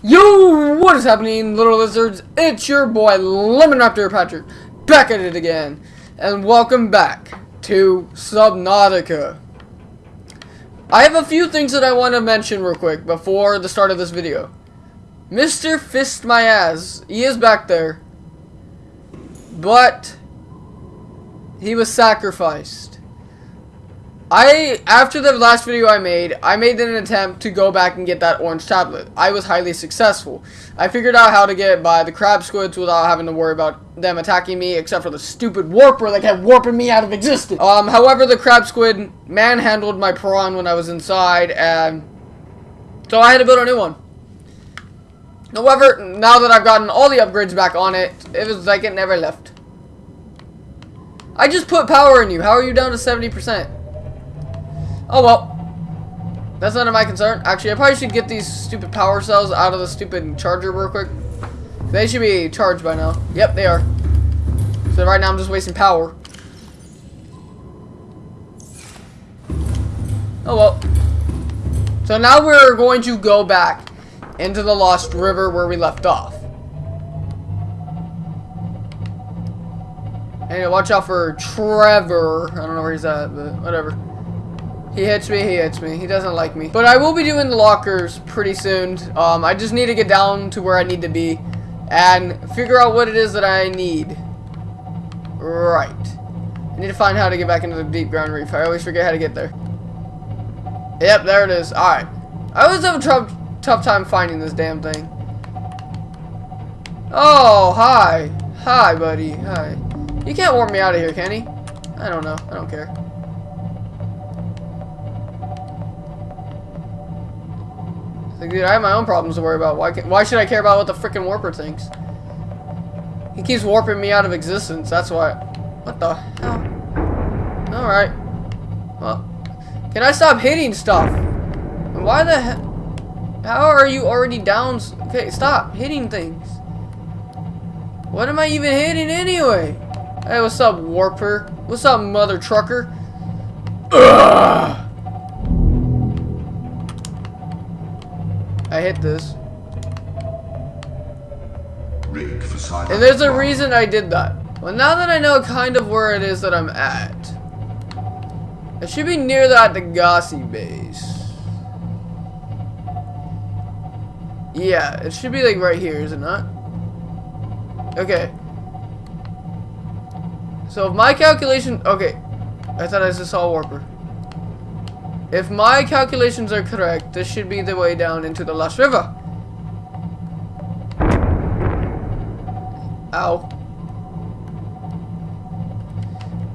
Yo, what is happening, little lizards? It's your boy, Lemon Raptor Patrick, back at it again. And welcome back to Subnautica. I have a few things that I want to mention real quick before the start of this video. Mr. Fist My Ass, he is back there. But, he was sacrificed. I, after the last video I made, I made an attempt to go back and get that orange tablet. I was highly successful. I figured out how to get by the crab squids without having to worry about them attacking me, except for the stupid warper that kept warping me out of existence. Um, however, the crab squid manhandled my prawn when I was inside, and so I had to build a new one. However, now that I've gotten all the upgrades back on it, it was like it never left. I just put power in you. How are you down to 70%? Oh well. That's none of my concern. Actually, I probably should get these stupid power cells out of the stupid charger real quick. They should be charged by now. Yep, they are. So right now I'm just wasting power. Oh well. So now we're going to go back into the Lost River where we left off. And watch out for Trevor. I don't know where he's at, but whatever. He hits me, he hits me. He doesn't like me. But I will be doing the lockers pretty soon. Um, I just need to get down to where I need to be and figure out what it is that I need. Right. I need to find how to get back into the deep grand reef. I always forget how to get there. Yep, there it is. Alright. I always have a tough, tough time finding this damn thing. Oh, hi. Hi, buddy. Hi. You can't warp me out of here, can he? I don't know. I don't care. Like, dude, I have my own problems to worry about. Why, why should I care about what the freaking warper thinks? He keeps warping me out of existence. That's why. What the hell? Alright. Well, can I stop hitting stuff? Why the hell? How are you already down? Okay, stop hitting things. What am I even hitting anyway? Hey, what's up, warper? What's up, mother trucker? Ugh! I hit this. And there's a reason I did that. Well, now that I know kind of where it is that I'm at, it should be near that Degasi base. Yeah, it should be like right here, is it not? Okay. So if my calculation, okay, I thought I just saw a warper. If my calculations are correct, this should be the way down into the Lost River. Ow.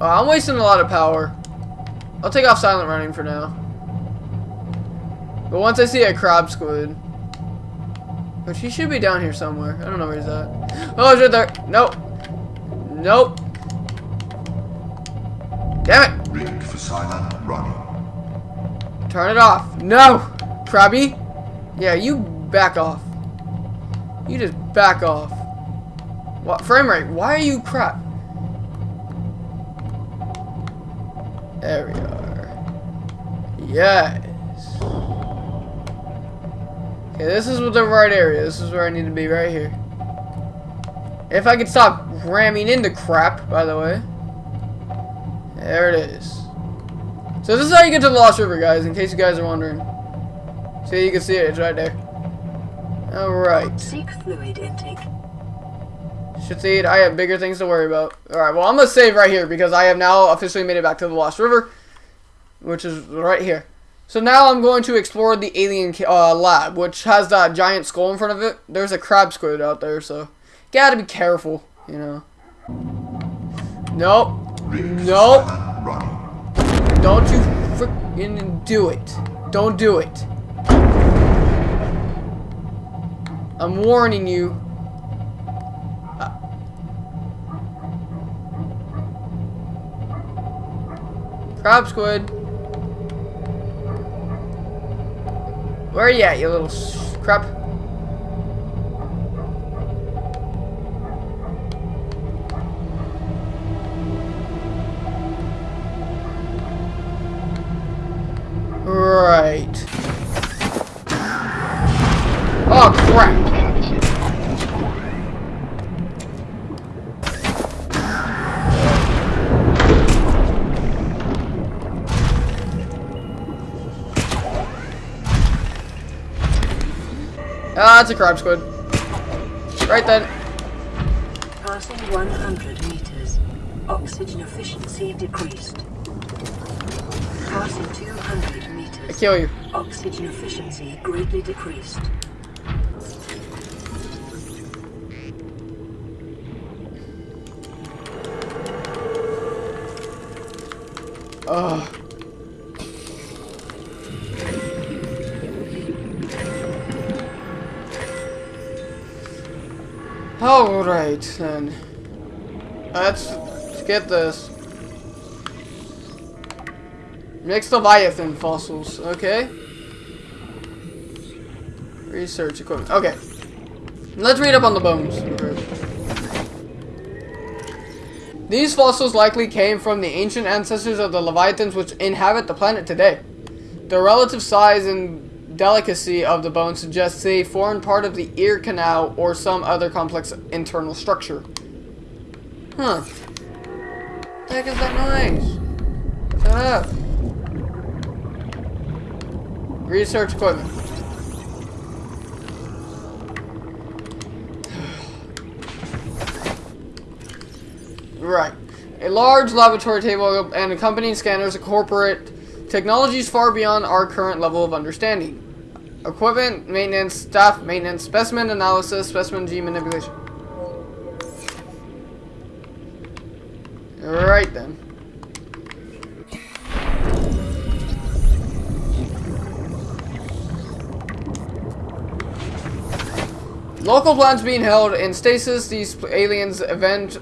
Oh, I'm wasting a lot of power. I'll take off silent running for now. But once I see a crab squid, which he should be down here somewhere. I don't know where he's at. Oh, he's right there. Nope. Nope. Damn it. Rig for silent running. Turn it off. No! Krabby? Yeah, you back off. You just back off. What frame rate? Why are you crap? There we are. Yes. Okay, this is the right area. This is where I need to be, right here. If I could stop ramming into crap, by the way. There it is. So this is how you get to the Lost River, guys, in case you guys are wondering. See, you can see it. It's right there. Alright. Seek fluid intake. Shathid, I have bigger things to worry about. Alright, well, I'm going to save right here because I have now officially made it back to the Lost River, which is right here. So now I'm going to explore the alien uh, lab, which has that giant skull in front of it. There's a crab squid out there, so gotta be careful, you know. Nope. Nope. Don't you freaking do it. Don't do it. I'm warning you. Uh, Crab squid. Where are you at, you little crap? It's a crab squid. Right then. Passing 100 meters. Oxygen efficiency decreased. Passing 200 meters. I kill you. Oxygen efficiency greatly decreased. Ugh. Alright then. Let's, let's get this. Mixed Leviathan fossils, okay. Research equipment, okay. Let's read up on the bones. These fossils likely came from the ancient ancestors of the Leviathans which inhabit the planet today. Their relative size and delicacy of the bone suggests they formed part of the ear canal or some other complex internal structure. Huh. The heck is that noise? Shut up. Research equipment. Right. A large laboratory table and accompanying scanners incorporate technologies far beyond our current level of understanding. Equipment, maintenance, staff maintenance, specimen analysis, specimen gene manipulation. Right then. Local plans being held in stasis, these aliens event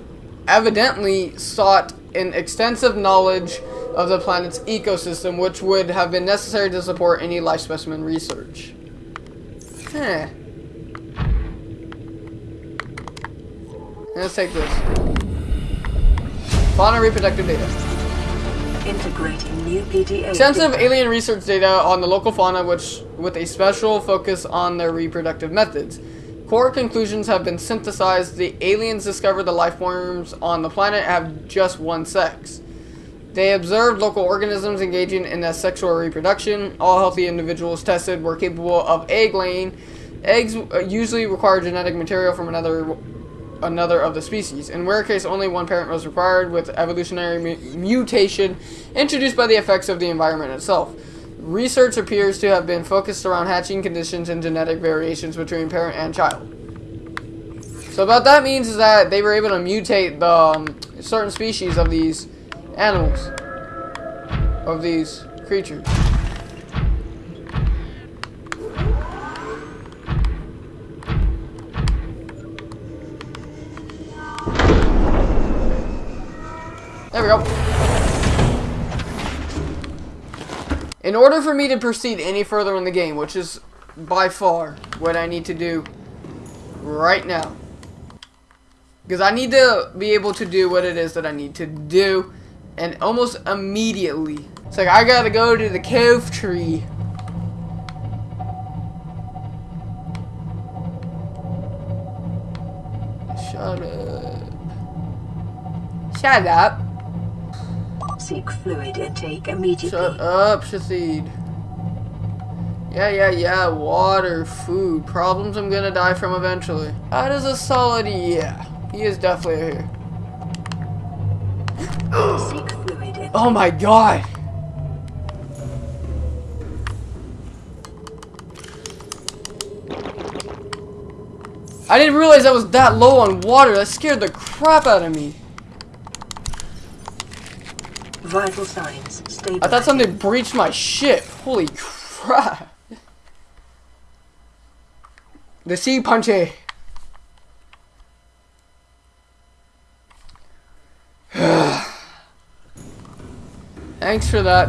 evidently sought an extensive knowledge of the planet's ecosystem, which would have been necessary to support any life specimen research. Huh. Let's take this. Fauna reproductive data. Integrating new PDA. Extensive alien research data on the local fauna, which with a special focus on their reproductive methods. Core conclusions have been synthesized. The aliens discovered the life forms on the planet have just one sex. They observed local organisms engaging in asexual reproduction. All healthy individuals tested were capable of egg laying. Eggs uh, usually require genetic material from another another of the species. In rare case, only one parent was required, with evolutionary mu- mutation introduced by the effects of the environment itself. Research appears to have been focused around hatching conditions and genetic variations between parent and child. So what that means is that they were able to mutate the um, certain species of these animals, of these creatures. There we go. In order for me to proceed any further in the game, which is by far what I need to do right now. Because I need to be able to do what it is that I need to do. And almost immediately. It's like I gotta go to the cove tree. Shut up. Shut up. Seek fluid intake immediately. Shut up, Shathid. Yeah, yeah, yeah. Water, food, problems I'm gonna die from eventually. That is a solid yeah. He is definitely here. Seek fluid intake. Oh my god! I didn't realize I was that low on water. That scared the crap out of me. Vital signs stable. I thought something breached my ship. Holy crap. The sea punchy. Eh? Thanks for that.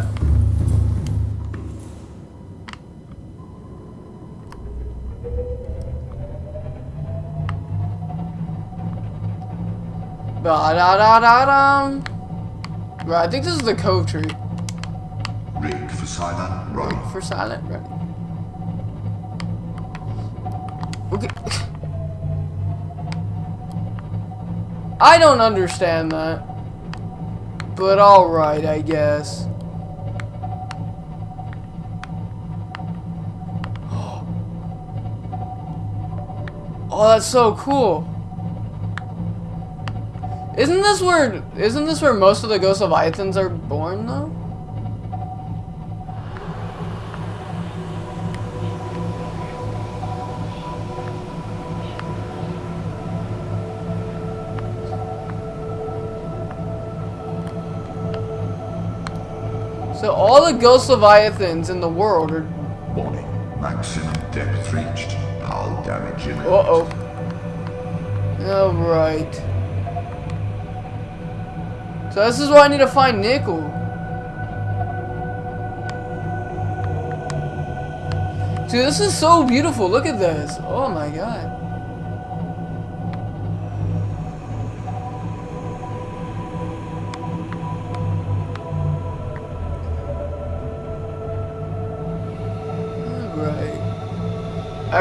Ba da da da dum. Right, I think this is the cove tree. Rig for silent, right. For silent, right? Okay. I don't understand that. But alright, I guess. Oh, that's so cool. Isn't this where isn't this where most of the Ghost Leviathans are born though? All the Ghost Leviathans in the world are Warning. Maximum depth reached. Hull damage imminent. Uh-oh. Alright. So this is why I need to find Nickel. Dude, this is so beautiful. Look at this. Oh my god.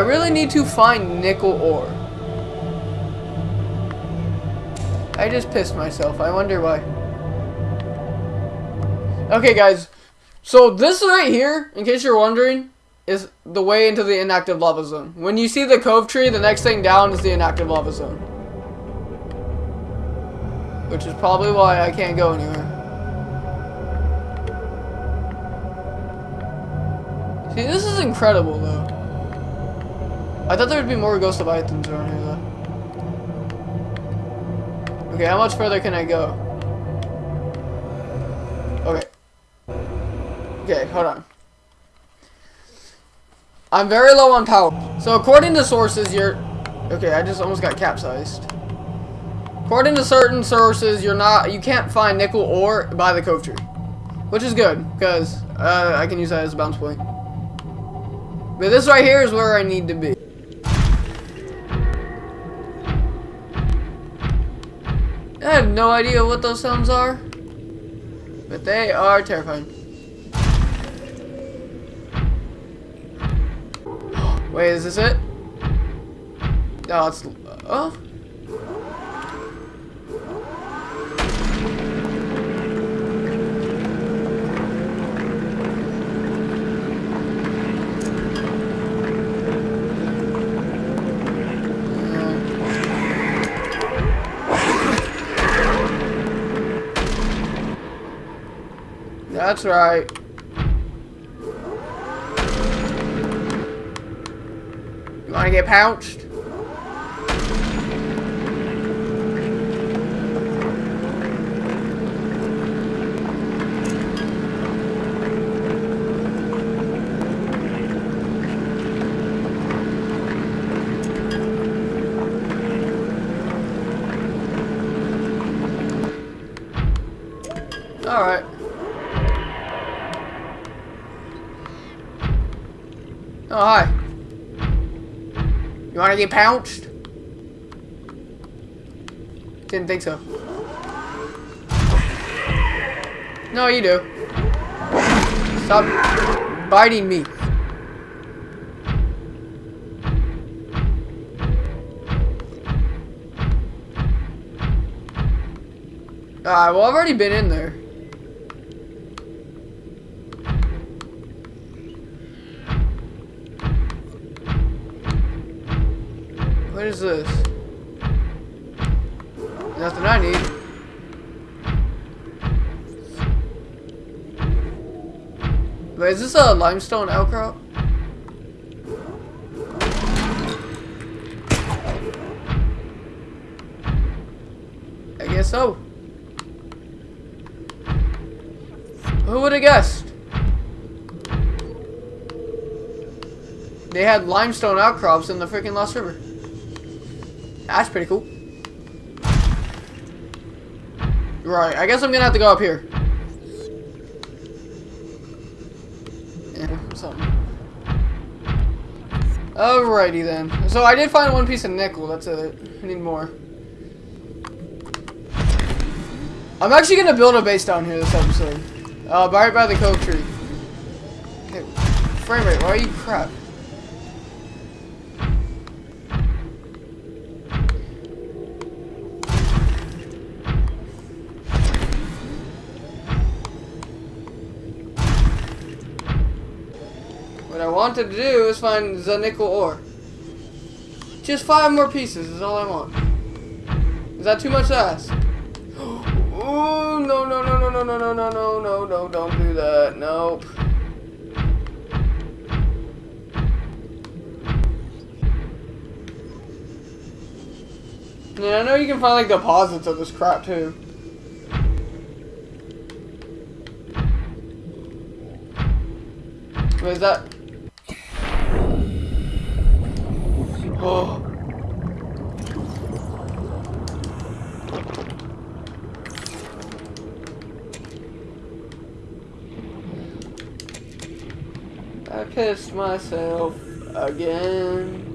Really need to find nickel ore. I just pissed myself. I wonder why. Okay, guys. So this right here, in case you're wondering, is the way into the inactive lava zone. When you see the cove tree, the next thing down is the inactive lava zone. Which is probably why I can't go anywhere. See, this is incredible, though. I thought there would be more Ghost of items around here, though. Okay, how much further can I go? Okay. Okay, hold on. I'm very low on power. So according to sources, you're... Okay, I just almost got capsized. According to certain sources, you're not... You can't find nickel ore by the cove tree. Which is good, because uh, I can use that as a bounce point. But this right here is where I need to be. No idea what those sounds are. But they are terrifying. Wait, is this it? No, it's... Oh? That's right. You wanna get pounced? You wanna get pounced? Didn't think so. No, you do. Stop biting me. Alright, well I've already been in there. This? Nothing I need. Wait, is this a limestone outcrop? I guess so. Who would have guessed? They had limestone outcrops in the freaking Lost River. That's pretty cool. Right, I guess I'm gonna have to go up here. Something. Alrighty then. So I did find one piece of nickel, that's it. I need more. I'm actually gonna build a base down here this episode. Uh, right by the cove tree. Okay, frame rate, why are you crap? Wanted to do is find the nickel ore. Just five more pieces is all I want. Is that too much to ask? Ooh, no, no, no, no, no, no, no, no, no, no, no, don't do that. Nope. Yeah, I know you can find like deposits of this crap too. Is that? Oh. I pissed myself again.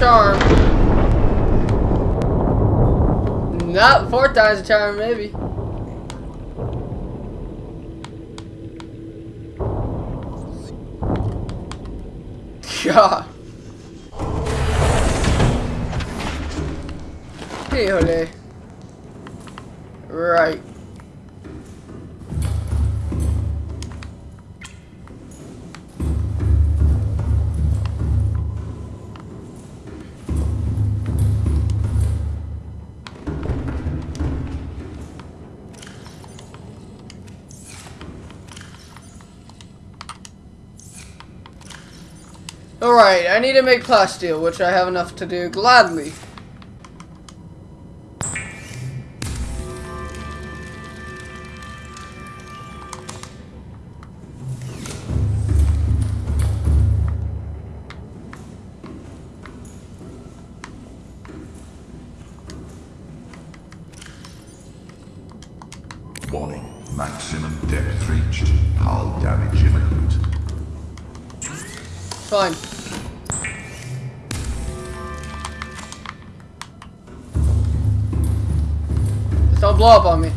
Charm. Not four time's a charm, maybe. God. Híjole. Right. Alright, I need to make plasteel, which I have enough to do gladly. Warning. Maximum depth reached. Hull damage imminent. Fine. Blow up on me.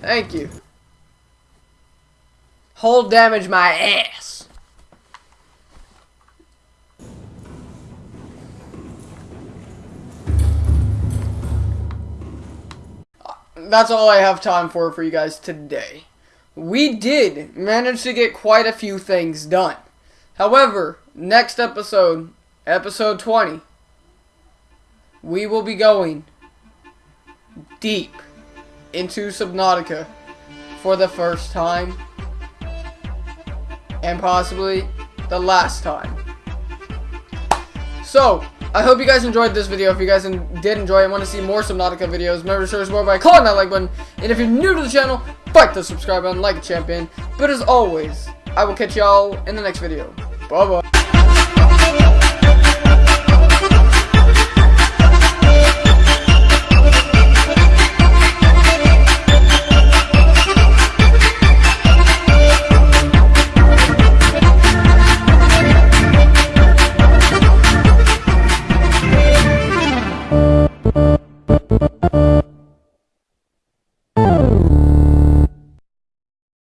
Thank you. Hold damage my ass. That's all I have time for for you guys today. We did manage to get quite a few things done. However, next episode, episode 20, we will be going deep into Subnautica for the first time and possibly the last time. So, I hope you guys enjoyed this video. If you guys did enjoy and want to see more Subnautica videos, remember to show us more by clicking that like button. And if you're new to the channel, fight the subscribe button like a champion. But as always, I will catch y'all in the next video. Bye-bye.